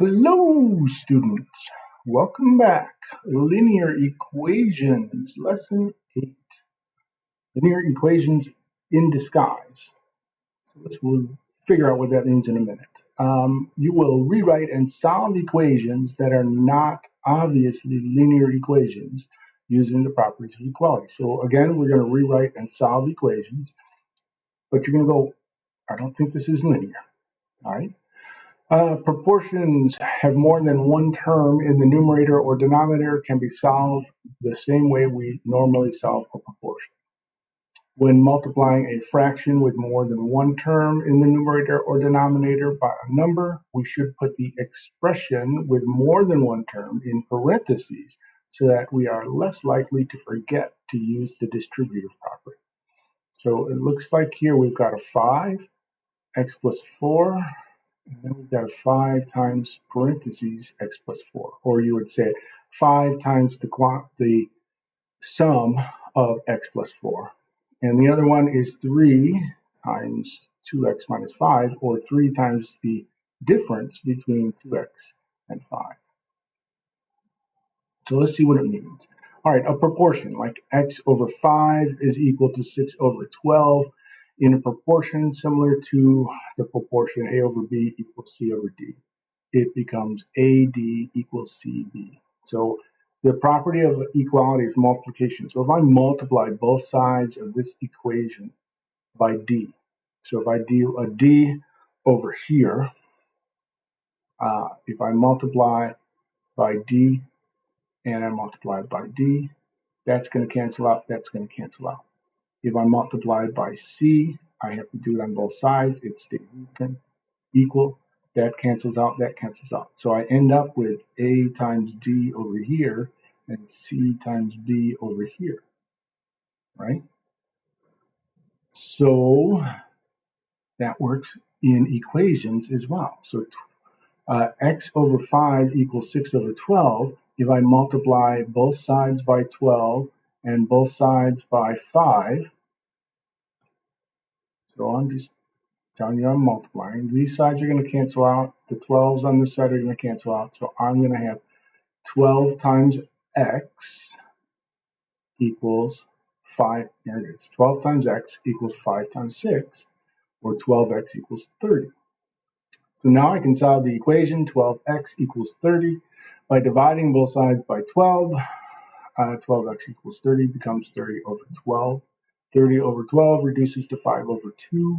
Hello, students. Welcome back. Linear equations, lesson eight. Linear equations in disguise. Let's we'll figure out what that means in a minute. Um, you will rewrite and solve equations that are not obviously linear equations using the properties of equality. So again, we're going to rewrite and solve equations, but you're going to go, I don't think this is linear. All right. Uh, proportions have more than one term in the numerator or denominator can be solved the same way we normally solve a proportion. When multiplying a fraction with more than one term in the numerator or denominator by a number, we should put the expression with more than one term in parentheses so that we are less likely to forget to use the distributive property. So it looks like here we've got a 5, x plus 4, and then we've got 5 times parentheses x plus 4. Or you would say 5 times the, the sum of x plus 4. And the other one is 3 times 2x minus 5, or 3 times the difference between 2x and 5. So let's see what it means. All right, a proportion like x over 5 is equal to 6 over 12 in a proportion similar to the proportion A over B equals C over D. It becomes AD equals CB. So the property of equality is multiplication. So if I multiply both sides of this equation by D, so if I do a D over here, uh, if I multiply by D and I multiply by D, that's going to cancel out, that's going to cancel out. If I multiply by C, I have to do it on both sides. It stays equal. That cancels out, that cancels out. So I end up with A times D over here and C times B over here, right? So that works in equations as well. So uh, x over 5 equals 6 over 12. If I multiply both sides by 12 and both sides by 5, so I'm just telling you I'm multiplying. These sides are going to cancel out. The 12s on this side are going to cancel out. So I'm going to have 12 times x equals 5. Here it is. 12 times x equals 5 times 6, or 12x equals 30. So now I can solve the equation 12x equals 30 by dividing both sides by 12. Uh, 12x equals 30 becomes 30 over 12. 30 over 12 reduces to 5 over 2.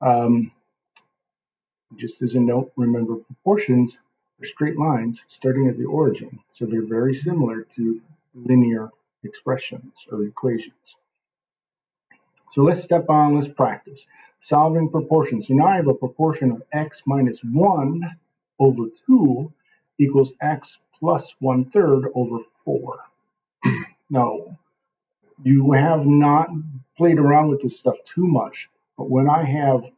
Um, just as a note, remember proportions are straight lines starting at the origin, so they're very similar to linear expressions or equations. So let's step on, let's practice. Solving proportions. So now I have a proportion of x minus 1 over 2 equals x plus 1 third over 4. Now, you have not played around with this stuff too much, but when I have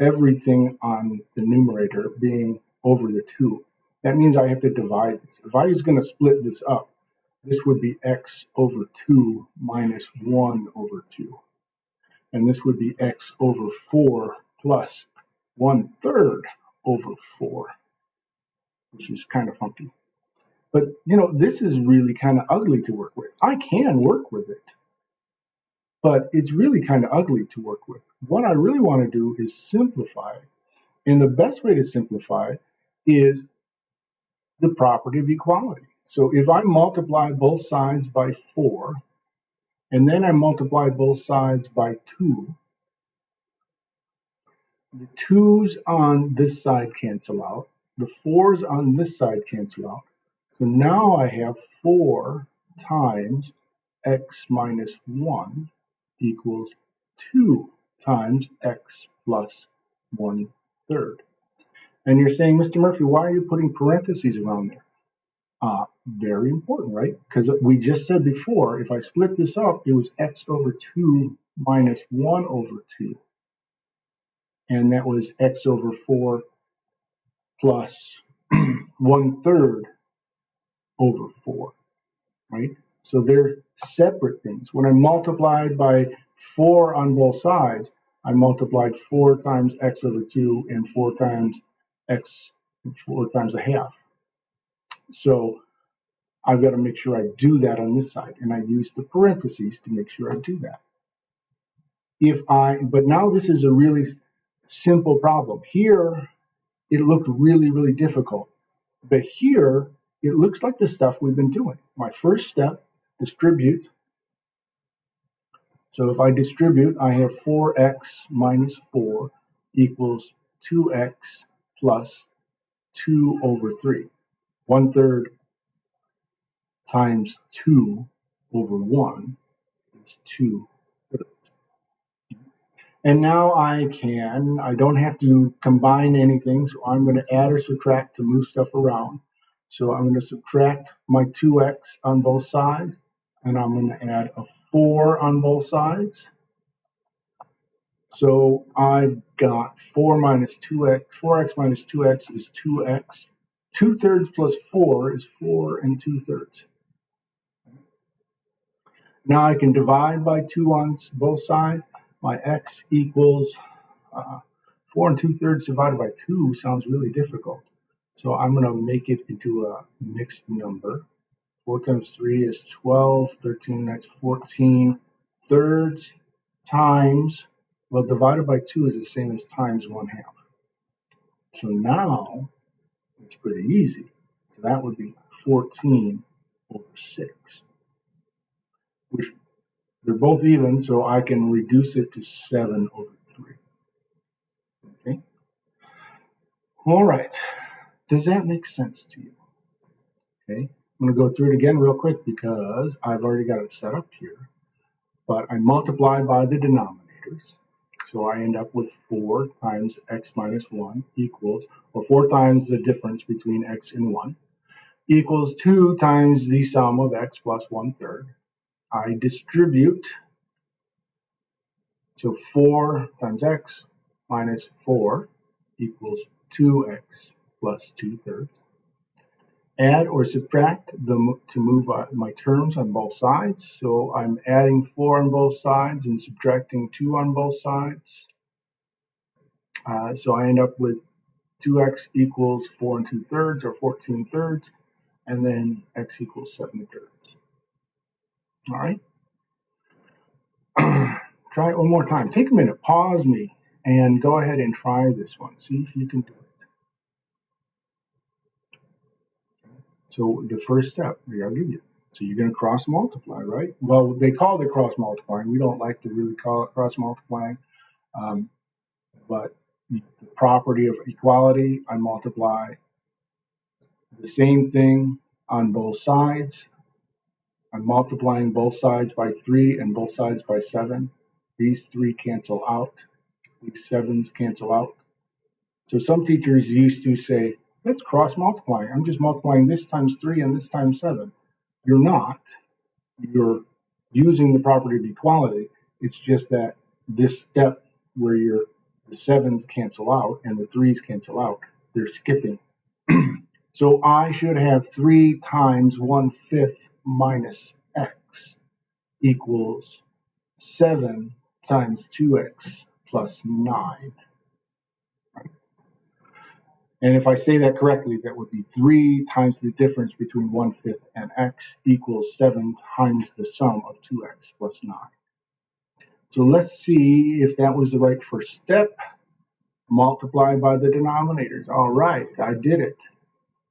everything on the numerator being over the 2, that means I have to divide this. If I was going to split this up, this would be x over 2 minus 1 over 2. And this would be x over 4 plus 1 third over 4, which is kind of funky. But you know, this is really kind of ugly to work with. I can work with it, but it's really kind of ugly to work with. What I really want to do is simplify. it. And the best way to simplify is the property of equality. So if I multiply both sides by 4, and then I multiply both sides by 2, the 2's on this side cancel out, the 4's on this side cancel out, so now I have 4 times x minus 1 equals 2 times x plus 1 third. And you're saying, Mr. Murphy, why are you putting parentheses around there? Uh, very important, right? Because we just said before, if I split this up, it was x over 2 minus 1 over 2. And that was x over 4 plus 1 third over 4, right? So they're separate things. When I multiplied by 4 on both sides, I multiplied 4 times x over 2 and 4 times x 4 times a half. So I've got to make sure I do that on this side, and I use the parentheses to make sure I do that. If I, but now this is a really simple problem. Here, it looked really, really difficult. But here, it looks like the stuff we've been doing. My first step, distribute. So if I distribute, I have 4x minus 4 equals 2x plus 2 over 3. One third times 2 over 1 is 2 and now I can, I don't have to combine anything, so I'm going to add or subtract to move stuff around. So I'm going to subtract my 2x on both sides, and I'm going to add a 4 on both sides. So I've got 4 minus 2x, 4x minus 2x is 2x. 2 thirds plus 4 is 4 and 2 thirds. Now I can divide by 2 on both sides. My x equals uh, 4 and 2 thirds divided by 2 sounds really difficult. So I'm going to make it into a mixed number. 4 times 3 is 12, 13 that's 14 thirds times, well divided by 2 is the same as times 1 half. So now it's pretty easy. So that would be 14 over 6, which they're both even, so I can reduce it to 7 over 3. Okay. All right. Does that make sense to you? Okay. I'm going to go through it again real quick because I've already got it set up here. But I multiply by the denominators. So I end up with 4 times x minus 1 equals, or 4 times the difference between x and 1, equals 2 times the sum of x plus 1 third I distribute. So 4 times x minus 4 equals 2x plus 2 thirds. Add or subtract the, to move my terms on both sides. So I'm adding 4 on both sides and subtracting 2 on both sides. Uh, so I end up with 2x equals 4 and 2 thirds or 14 thirds, and then x equals 7 thirds. All right. try it one more time. Take a minute, pause me, and go ahead and try this one. See if you can do it. So the first step, we give you. So you're going to cross multiply, right? Well, they call it cross multiplying. We don't like to really call it cross multiplying. Um, but the property of equality, I multiply the same thing on both sides I'm multiplying both sides by 3 and both sides by 7. These 3 cancel out. These 7s cancel out. So some teachers used to say, let's cross multiply. I'm just multiplying this times 3 and this times 7. You're not. You're using the property of equality. It's just that this step where your the 7s cancel out and the 3s cancel out, they're skipping. so I should have 3 times 1 fifth minus x equals 7 times 2x plus 9. And if I say that correctly, that would be 3 times the difference between 1 fifth and x equals 7 times the sum of 2x plus 9. So let's see if that was the right first step. Multiply by the denominators. All right, I did it.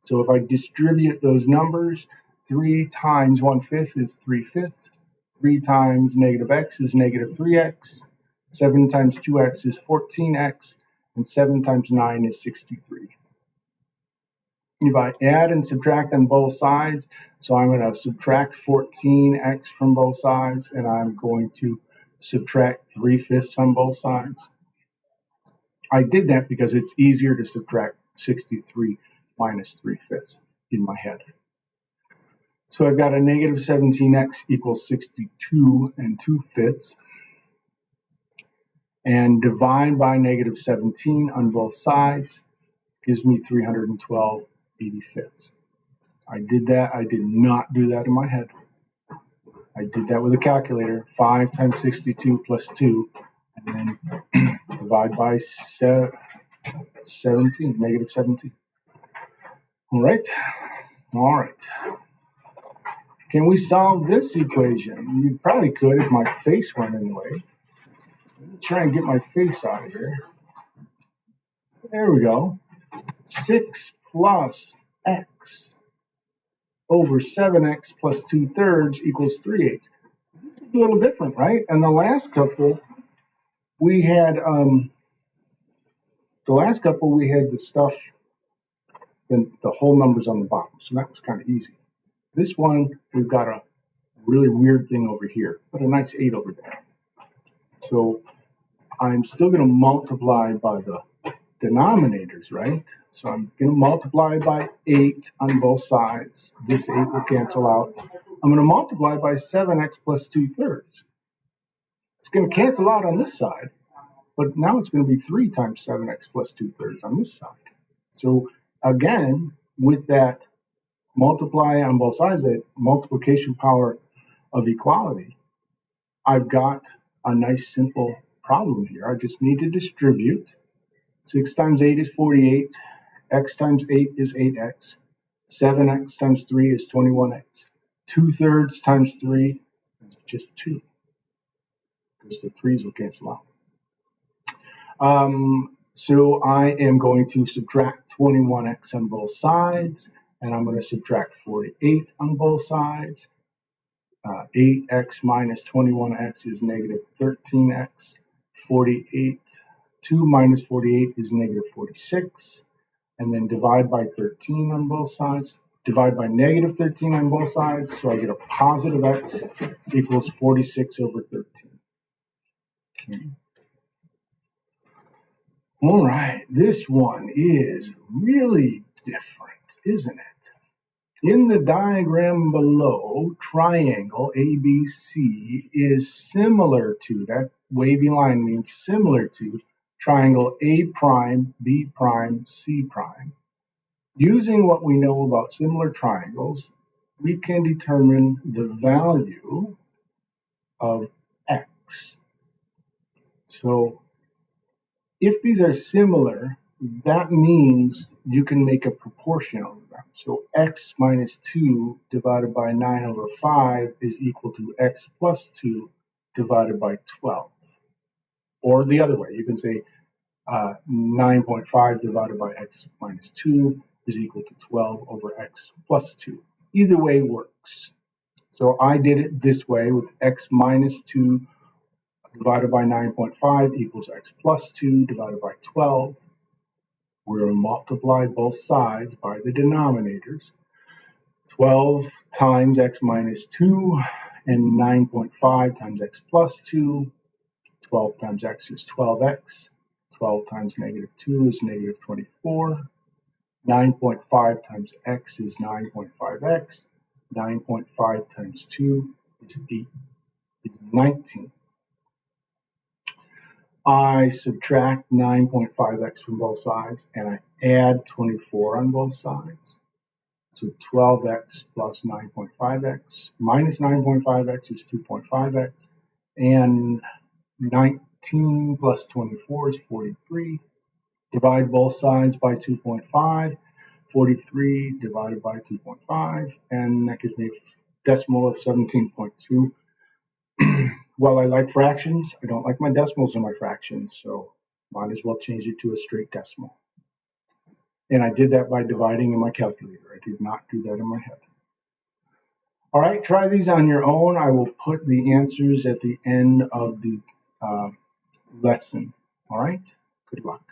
So if I distribute those numbers, 3 times 1 fifth is 3 fifths. 3 times negative x is negative 3x. 7 times 2x is 14x. And 7 times 9 is 63. If I add and subtract on both sides, so I'm going to subtract 14x from both sides, and I'm going to subtract 3 fifths on both sides. I did that because it's easier to subtract 63 minus 3 fifths in my head. So I've got a negative 17x equals 62 and 2 fifths. And divide by negative 17 on both sides gives me 312 85ths. I did that. I did not do that in my head. I did that with a calculator. 5 times 62 plus 2. And then divide by 17, negative 17. All right. All right. Can we solve this equation? You probably could if my face went in the way. Let me try and get my face out of here. There we go. 6 plus x over 7x plus 2 thirds equals 3 eighths. This is a little different, right? And the last couple, we had, um, the last couple, we had the stuff, the, the whole numbers on the bottom. So that was kind of easy. This one, we've got a really weird thing over here, but a nice 8 over there. So I'm still going to multiply by the denominators, right? So I'm going to multiply by 8 on both sides. This 8 will cancel out. I'm going to multiply by 7x plus 2 thirds. It's going to cancel out on this side, but now it's going to be 3 times 7x plus 2 thirds on this side. So again, with that multiply on both sides, that multiplication power of equality, I've got a nice simple problem here. I just need to distribute 6 times 8 is 48. x times 8 is 8x. 7x times 3 is 21x. 2 thirds times 3 is just 2. Because the 3's will cancel out. Um, so I am going to subtract 21x on both sides. And I'm going to subtract 48 on both sides. Uh, 8x minus 21x is negative 13x. 48 2 minus 48 is negative 46. And then divide by 13 on both sides. Divide by negative 13 on both sides. So I get a positive x equals 46 over 13. Okay. All right, this one is really different, isn't it? In the diagram below, triangle ABC is similar to, that wavy line means similar to triangle A prime, B prime, C prime. Using what we know about similar triangles, we can determine the value of x. So if these are similar, that means you can make a proportion of them. So x minus 2 divided by 9 over 5 is equal to x plus 2 divided by 12. Or the other way, you can say uh, 9.5 divided by x minus 2 is equal to 12 over x plus 2. Either way works. So I did it this way with x minus 2 divided by 9.5 equals x plus 2 divided by 12. We're going to multiply both sides by the denominators. 12 times x minus 2 and 9.5 times x plus 2 12 times x is 12x. 12 times negative 2 is negative 24. 9.5 times x is 9.5x. 9.5 times 2 is 8 is 19. I subtract 9.5x from both sides and I add 24 on both sides. So 12x plus 9.5x minus 9.5x is 2.5x and 19 plus 24 is 43. Divide both sides by 2.5. 43 divided by 2.5, and that gives me a decimal of 17.2. While I like fractions, I don't like my decimals in my fractions, so might as well change it to a straight decimal. And I did that by dividing in my calculator. I did not do that in my head. All right, try these on your own. I will put the answers at the end of the uh, lesson. All right, good luck.